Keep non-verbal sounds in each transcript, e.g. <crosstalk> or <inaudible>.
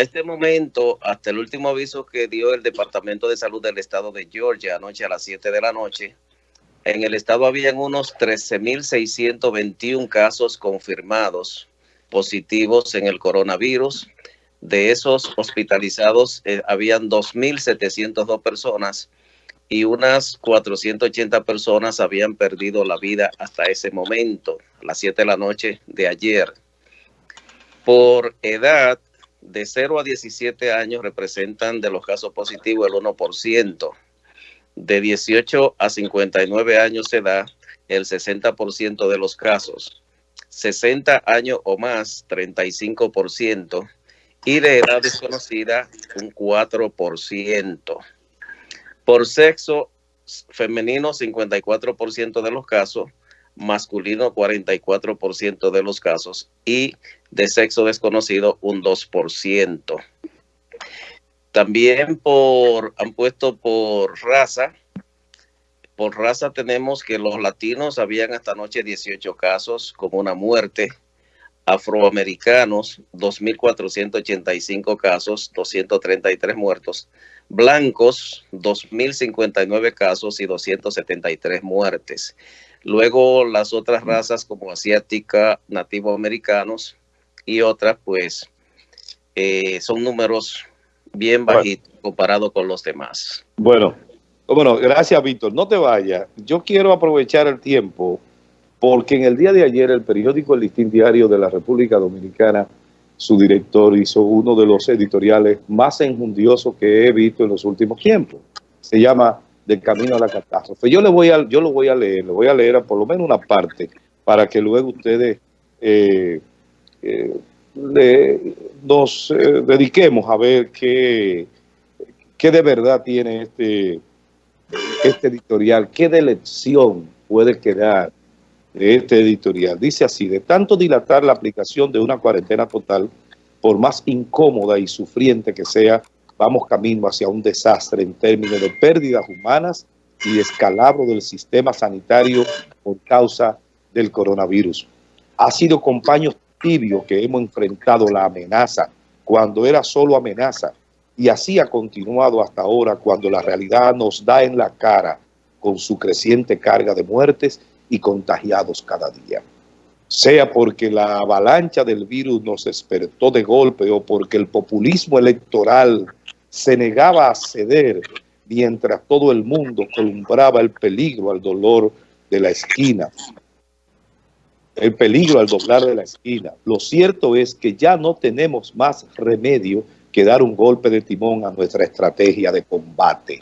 este momento, hasta el último aviso que dio el Departamento de Salud del Estado de Georgia anoche a las 7 de la noche, en el estado habían unos 13.621 casos confirmados positivos en el coronavirus. De esos hospitalizados eh, habían 2.702 personas y unas 480 personas habían perdido la vida hasta ese momento, a las 7 de la noche de ayer. Por edad, de 0 a 17 años representan de los casos positivos el 1%. De 18 a 59 años de edad, el 60% de los casos. 60 años o más, 35%. Y de edad desconocida, un 4%. Por sexo femenino, 54% de los casos, masculino 44% de los casos y de sexo desconocido un 2%. También por, han puesto por raza, por raza tenemos que los latinos habían hasta anoche 18 casos con una muerte, afroamericanos 2.485 casos, 233 muertos, blancos 2.059 casos y 273 muertes. Luego las otras razas como asiática, nativoamericanos y otras pues eh, son números bien bajitos comparado con los demás. Bueno, bueno, gracias Víctor. No te vayas. Yo quiero aprovechar el tiempo porque en el día de ayer el periódico El Listín Diario de la República Dominicana su director hizo uno de los editoriales más enjundiosos que he visto en los últimos tiempos. Se llama Del Camino a la Catástrofe. Yo, le voy a, yo lo voy a leer, le voy a leer por lo menos una parte para que luego ustedes eh, eh, nos eh, dediquemos a ver qué, qué de verdad tiene este, este editorial, qué de lección puede quedar de este editorial. Dice así, de tanto dilatar la aplicación de una cuarentena total, por más incómoda y sufriente que sea, vamos camino hacia un desastre en términos de pérdidas humanas y descalabro del sistema sanitario por causa del coronavirus. Ha sido compañeros que hemos enfrentado la amenaza cuando era solo amenaza y así ha continuado hasta ahora cuando la realidad nos da en la cara con su creciente carga de muertes y contagiados cada día. Sea porque la avalancha del virus nos despertó de golpe o porque el populismo electoral se negaba a ceder mientras todo el mundo columbraba el peligro al dolor de la esquina. El peligro al doblar de la esquina. Lo cierto es que ya no tenemos más remedio que dar un golpe de timón a nuestra estrategia de combate.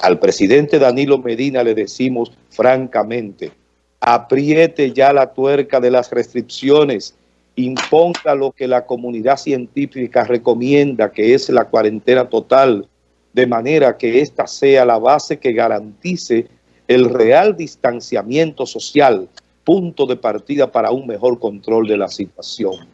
Al presidente Danilo Medina le decimos francamente, apriete ya la tuerca de las restricciones, imponga lo que la comunidad científica recomienda, que es la cuarentena total, de manera que esta sea la base que garantice el real distanciamiento social, punto de partida para un mejor control de la situación.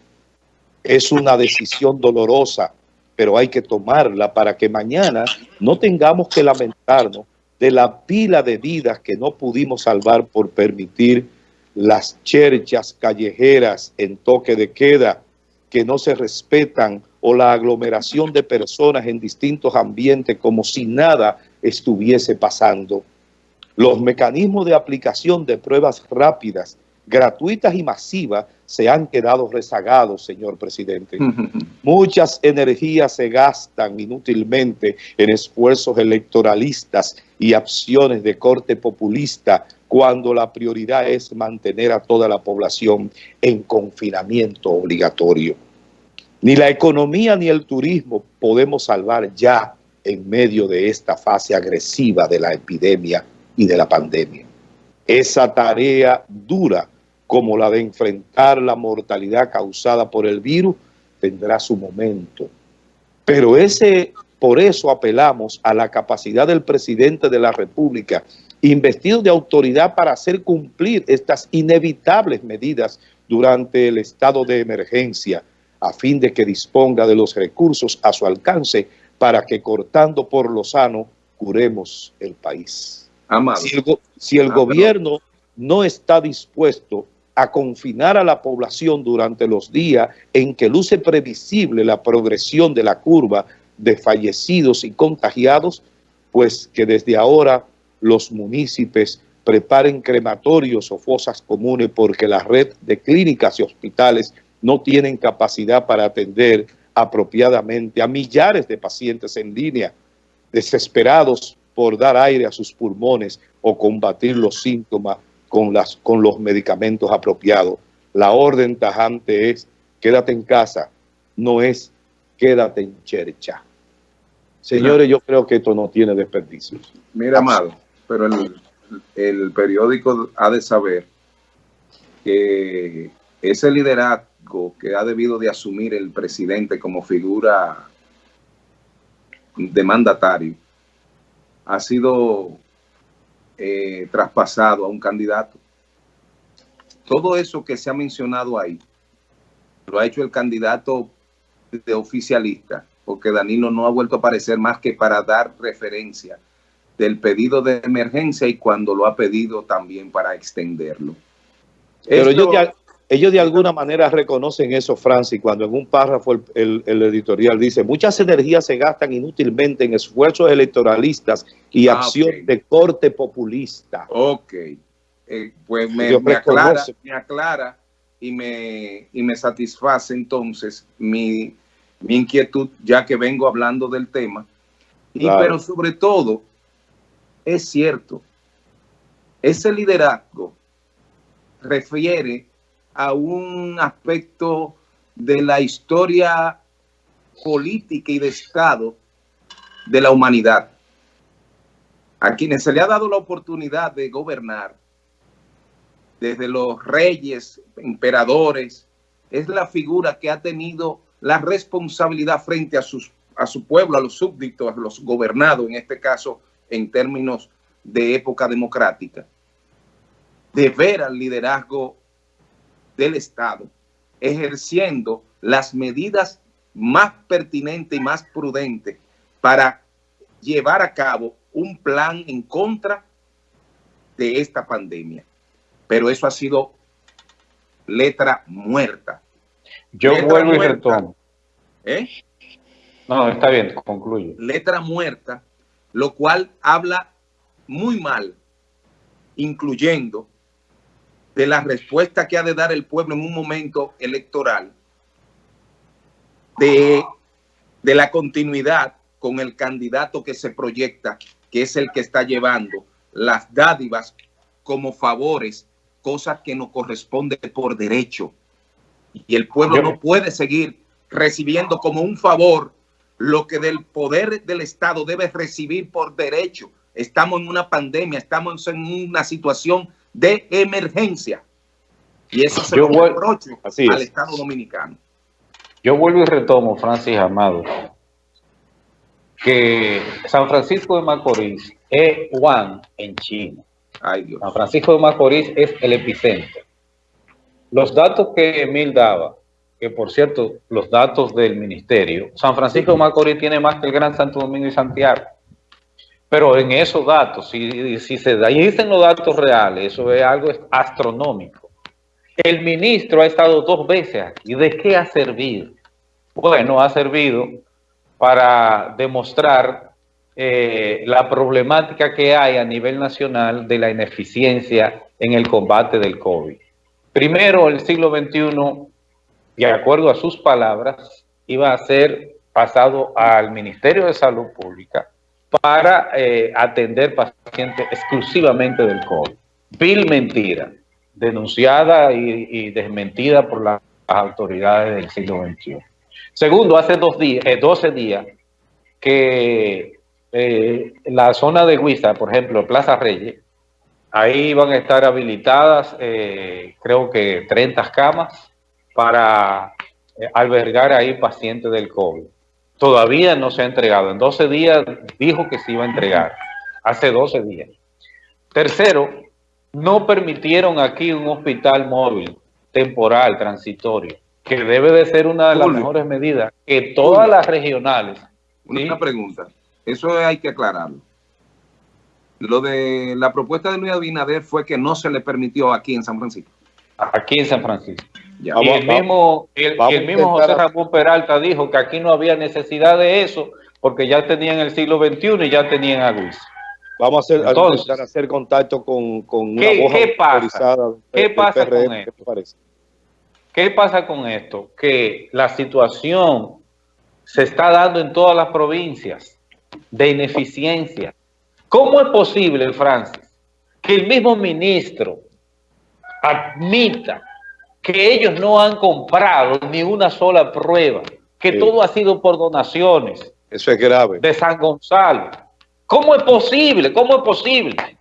Es una decisión dolorosa, pero hay que tomarla para que mañana no tengamos que lamentarnos de la pila de vidas que no pudimos salvar por permitir las cherchas callejeras en toque de queda que no se respetan o la aglomeración de personas en distintos ambientes como si nada estuviese pasando. Los mecanismos de aplicación de pruebas rápidas gratuitas y masivas se han quedado rezagados, señor presidente. <laughs> Muchas energías se gastan inútilmente en esfuerzos electoralistas y acciones de corte populista cuando la prioridad es mantener a toda la población en confinamiento obligatorio. Ni la economía ni el turismo podemos salvar ya en medio de esta fase agresiva de la epidemia y de la pandemia. Esa tarea dura como la de enfrentar la mortalidad causada por el virus, tendrá su momento. Pero ese, por eso apelamos a la capacidad del presidente de la República, investido de autoridad para hacer cumplir estas inevitables medidas durante el estado de emergencia, a fin de que disponga de los recursos a su alcance para que cortando por lo sano, curemos el país. Si el, si el gobierno no está dispuesto a confinar a la población durante los días en que luce previsible la progresión de la curva de fallecidos y contagiados, pues que desde ahora los municipios preparen crematorios o fosas comunes porque la red de clínicas y hospitales no tienen capacidad para atender apropiadamente a millares de pacientes en línea, desesperados por dar aire a sus pulmones o combatir los síntomas con, las, con los medicamentos apropiados. La orden tajante es quédate en casa, no es quédate en chercha. Señores, yo creo que esto no tiene desperdicio. Mira, Amado, pero el, el periódico ha de saber que ese liderazgo que ha debido de asumir el presidente como figura de mandatario ha sido eh, traspasado a un candidato. Todo eso que se ha mencionado ahí lo ha hecho el candidato de oficialista, porque Danilo no ha vuelto a aparecer más que para dar referencia del pedido de emergencia y cuando lo ha pedido también para extenderlo. Pero ellos, de, ellos, de, alguna manera reconocen eso, Francis, cuando en un párrafo el, el, editorial dice, muchas energías se gastan inútilmente en esfuerzos electoralistas y ah, acción okay. de corte populista. Ok, eh, pues me, me, aclara, me, aclara, y me, y me satisface entonces mi, mi inquietud, ya que vengo hablando del tema. Y, claro. Pero sobre todo, es cierto, ese liderazgo refiere a un aspecto de la historia política y de Estado de la humanidad. A quienes se le ha dado la oportunidad de gobernar, desde los reyes, emperadores, es la figura que ha tenido la responsabilidad frente a, sus, a su pueblo, a los súbditos, a los gobernados, en este caso en términos de época democrática, de ver al liderazgo del Estado ejerciendo las medidas más pertinentes y más prudentes para llevar a cabo un plan en contra de esta pandemia. Pero eso ha sido letra muerta. Yo letra vuelvo muerta, y retomo. ¿Eh? No, está bien, concluye. Letra muerta lo cual habla muy mal, incluyendo de la respuesta que ha de dar el pueblo en un momento electoral, de, de la continuidad con el candidato que se proyecta, que es el que está llevando las dádivas como favores, cosas que no corresponde por derecho. Y el pueblo no puede seguir recibiendo como un favor lo que del poder del Estado debe recibir por derecho. Estamos en una pandemia, estamos en una situación de emergencia. Y eso se Yo lo reprocho al Estado Dominicano. Yo vuelvo y retomo, Francis Amado, que San Francisco de Macorís es Wuhan en China. Ay, Dios. San Francisco de Macorís es el epicentro. Los datos que Emil daba que por cierto, los datos del ministerio, San Francisco de Macorís tiene más que el Gran Santo Domingo y Santiago. Pero en esos datos, si, se dicen los datos reales, eso es algo astronómico. El ministro ha estado dos veces aquí. ¿De qué ha servido? Bueno, ha servido para demostrar eh, la problemática que hay a nivel nacional de la ineficiencia en el combate del COVID. Primero, el siglo XXI de acuerdo a sus palabras, iba a ser pasado al Ministerio de Salud Pública para eh, atender pacientes exclusivamente del COVID. Vil mentira, denunciada y, desmentida por las autoridades del siglo XXI. Segundo, hace dos días, eh, 12 días que eh, la zona de Huiza, por ejemplo, Plaza Reyes, ahí van a estar habilitadas, eh, creo que 30 camas para albergar ahí pacientes del COVID. Todavía no se ha entregado. En 12 días dijo que se iba a entregar. Hace 12 días. Tercero, no permitieron aquí un hospital móvil, temporal, transitorio, que debe de ser una de las Julio. mejores medidas que todas Julio. las regionales. Una ¿sí? pregunta, eso hay que aclararlo. Lo de la propuesta de Luis Abinader fue que no se le permitió aquí en San Francisco. aquí en San Francisco. Y el mismo, el, mismo José Ramón Peralta dijo que aquí no había necesidad de eso porque ya tenían el siglo XXI y ya tenían a Luis. Vamos a hacer, a hacer contacto con, con una ¿qué, ¿qué pasa? ¿Qué pasa con esto? ¿Qué pasa con esto? Que la situación se está dando en todas las provincias de ineficiencia. ¿Cómo es posible, Francis, que el mismo ministro admita que ellos no han comprado ni una sola prueba, que todo ha sido por donaciones? Eso es grave. De San Gonzalo. ¿Cómo es posible? ¿Cómo es posible?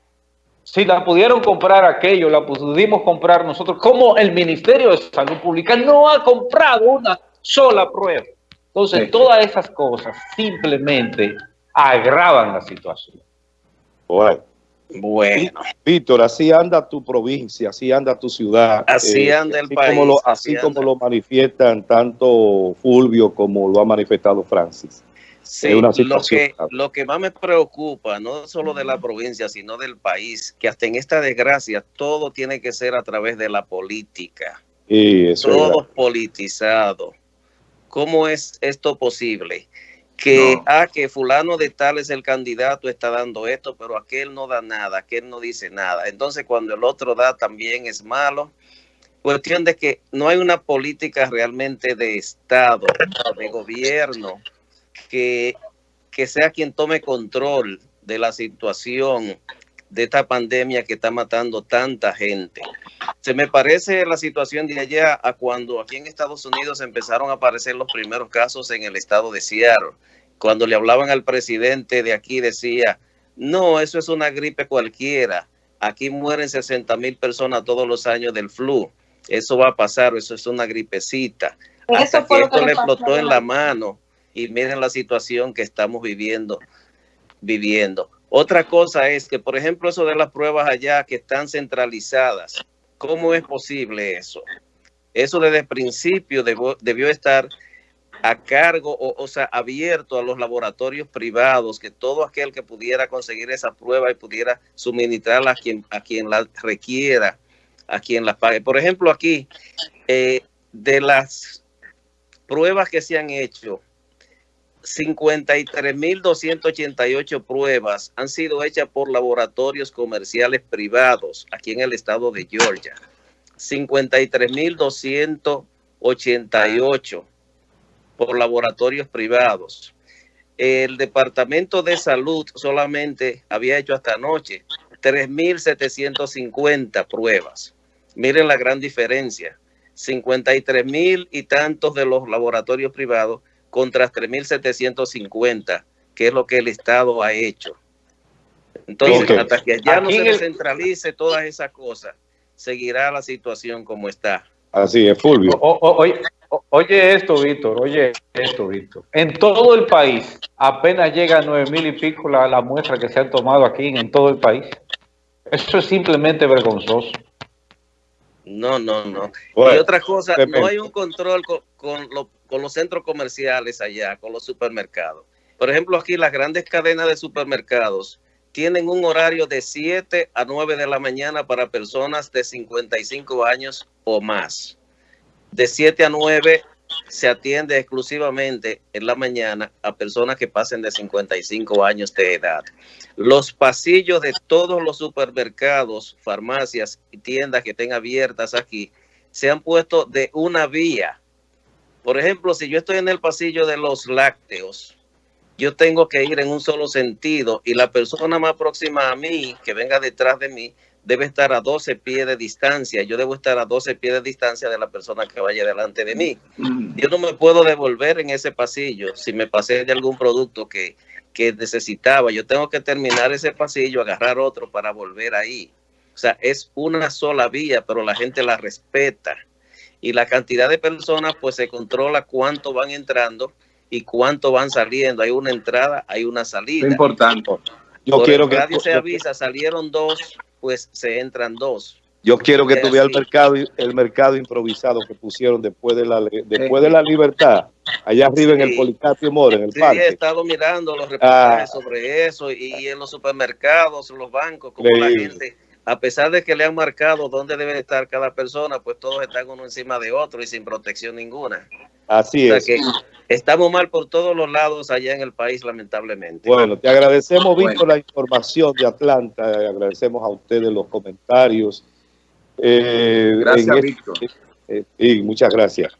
Si la pudieron comprar aquello, la pudimos comprar nosotros, ¿cómo el Ministerio de Salud Pública no ha comprado una sola prueba? Entonces, todas esas cosas simplemente agravan la situación. Bueno. Bueno. Víctor, así anda tu provincia, así anda tu ciudad. Así eh, anda el país. así, como lo manifiestan tanto Fulvio como lo ha manifestado Francis. Sí, lo, que, lo que más me preocupa, no solo de la provincia, sino del país, que hasta en esta desgracia todo tiene que ser a través de la política. Y todo politizado. ¿Cómo es esto posible? Que, ah, que fulano de tal es el candidato, está dando esto, pero aquel no da nada, aquel no dice nada. Entonces cuando el otro da también es malo. Cuestión de que no hay una política realmente de Estado, de gobierno, que, que sea quien tome control de la situación de esta pandemia que está matando tanta gente. Se me parece la situación de allá a cuando aquí en Estados Unidos empezaron a aparecer los primeros casos en el estado de Seattle. Cuando le hablaban al presidente de aquí decía, no, eso es una gripe cualquiera. Aquí mueren 60 mil personas todos los años del flu. Eso va a pasar, eso es una gripecita. Hasta que esto le explotó en la mano y miren la situación que estamos viviendo, viviendo. Otra cosa es que, por ejemplo, eso de las pruebas allá que están centralizadas, ¿cómo es posible eso? Eso desde el principio debió, estar a cargo, o, o, sea, abierto a los laboratorios privados, que todo aquel que pudiera conseguir esa prueba y pudiera suministrarla a quien, a quien la requiera, a quien la pague. Por ejemplo, aquí, eh, de las pruebas que se han hecho, 53.288 pruebas han sido hechas por laboratorios comerciales privados aquí en el estado de Georgia. 53.288 por laboratorios privados. El Departamento de Salud solamente había hecho hasta anoche 3.750 pruebas. Miren la gran diferencia. 53.000 y tantos de los laboratorios privados contra 3.750, que es lo que el Estado ha hecho. Entonces, hasta que ya no se descentralice todas esas cosas, seguirá la situación como está. Así es, Fulvio. oye, esto, Víctor, oye esto, Víctor. En todo el país, apenas llega a nueve mil y pico la, la, muestra que se han tomado aquí en, todo el país. Eso es simplemente vergonzoso. No, no, no. y otra cosa, no hay un control con, con, lo, con los centros comerciales allá, con los supermercados. Por ejemplo, aquí las grandes cadenas de supermercados tienen un horario de 7 a 9 de la mañana para personas de 55 años o más. De 7 a 9 se atiende exclusivamente en la mañana a personas que pasen de 55 años de edad. Los pasillos de todos los supermercados, farmacias y tiendas que estén abiertas aquí se han puesto de una vía por ejemplo, si yo estoy en el pasillo de los lácteos, yo tengo que ir en un solo sentido y la persona más próxima a mí, que venga detrás de mí, debe estar a 12 pies de distancia. Yo debo estar a 12 pies de distancia de la persona que vaya delante de mí. Yo no me puedo devolver en ese pasillo si me pasé de algún producto que, que necesitaba. Yo tengo que terminar ese pasillo, agarrar otro para volver ahí. O sea, es una sola vía, pero la gente la respeta y la cantidad de personas pues se controla cuánto van entrando y cuánto van saliendo. Hay una entrada, hay una salida. importante. Yo quiero que nadie se avisa, salieron dos, pues se entran dos. Yo quiero que tú veas el mercado, el mercado improvisado que pusieron después de la después de la libertad, allá arriba en el Policarpio Mora, en el sí, he estado mirando los reportajes ah. sobre eso y, en los supermercados, en los bancos, como la gente a pesar de que le han marcado dónde debe estar cada persona, pues todos están uno encima de otro y sin protección ninguna. Así es. Que estamos mal por todos los lados allá en el país, lamentablemente. Bueno, te agradecemos, Víctor, la información de Atlanta. Agradecemos a ustedes los comentarios. Eh, gracias, este Víctor. Eh, y muchas gracias.